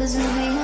Cause we